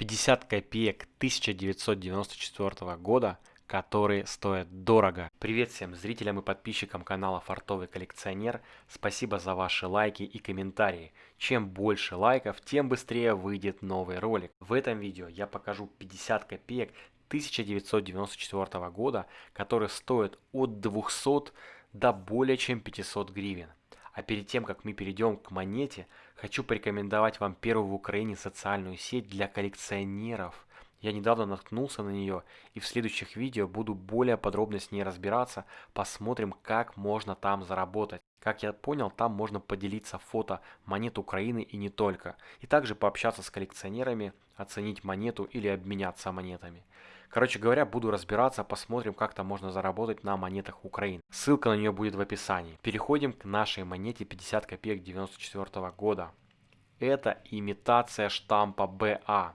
50 копеек 1994 года, которые стоят дорого. Привет всем зрителям и подписчикам канала Фартовый коллекционер. Спасибо за ваши лайки и комментарии. Чем больше лайков, тем быстрее выйдет новый ролик. В этом видео я покажу 50 копеек 1994 года, которые стоят от 200 до более чем 500 гривен. А перед тем, как мы перейдем к монете, хочу порекомендовать вам первую в Украине социальную сеть для коллекционеров. Я недавно наткнулся на нее и в следующих видео буду более подробно с ней разбираться, посмотрим как можно там заработать. Как я понял, там можно поделиться фото монет Украины и не только. И также пообщаться с коллекционерами, оценить монету или обменяться монетами. Короче говоря, буду разбираться, посмотрим, как там можно заработать на монетах Украины. Ссылка на нее будет в описании. Переходим к нашей монете 50 копеек 94 года. Это имитация штампа БА.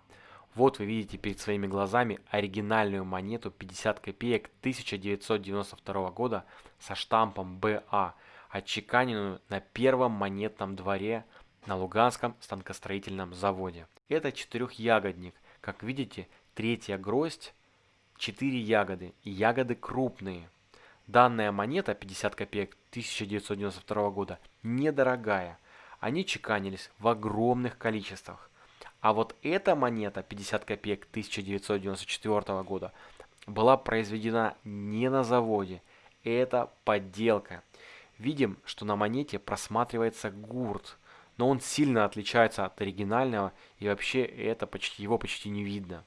Вот вы видите перед своими глазами оригинальную монету 50 копеек 1992 года со штампом БА, отчеканенную на первом монетном дворе на Луганском станкостроительном заводе. Это четырехягодник. Как видите, третья гроздь 4 ягоды, и ягоды крупные. Данная монета 50 копеек 1992 года недорогая. Они чеканились в огромных количествах. А вот эта монета 50 копеек 1994 года была произведена не на заводе. Это подделка. Видим, что на монете просматривается гурт, но он сильно отличается от оригинального и вообще это почти, его почти не видно.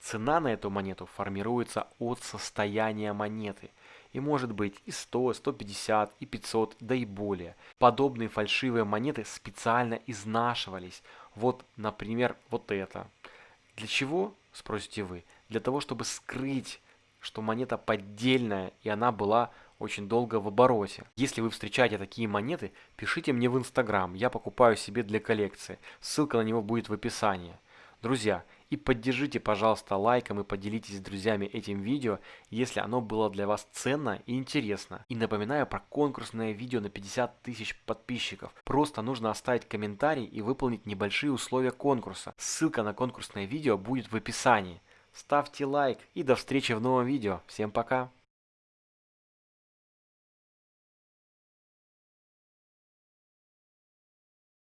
Цена на эту монету формируется от состояния монеты и может быть и 100, 150, и 500, да и более. Подобные фальшивые монеты специально изнашивались. Вот, например, вот это. Для чего, спросите вы? Для того, чтобы скрыть, что монета поддельная и она была очень долго в обороте. Если вы встречаете такие монеты, пишите мне в инстаграм, я покупаю себе для коллекции. Ссылка на него будет в описании. Друзья, и поддержите, пожалуйста, лайком и поделитесь с друзьями этим видео, если оно было для вас ценно и интересно. И напоминаю про конкурсное видео на 50 тысяч подписчиков. Просто нужно оставить комментарий и выполнить небольшие условия конкурса. Ссылка на конкурсное видео будет в описании. Ставьте лайк и до встречи в новом видео. Всем пока!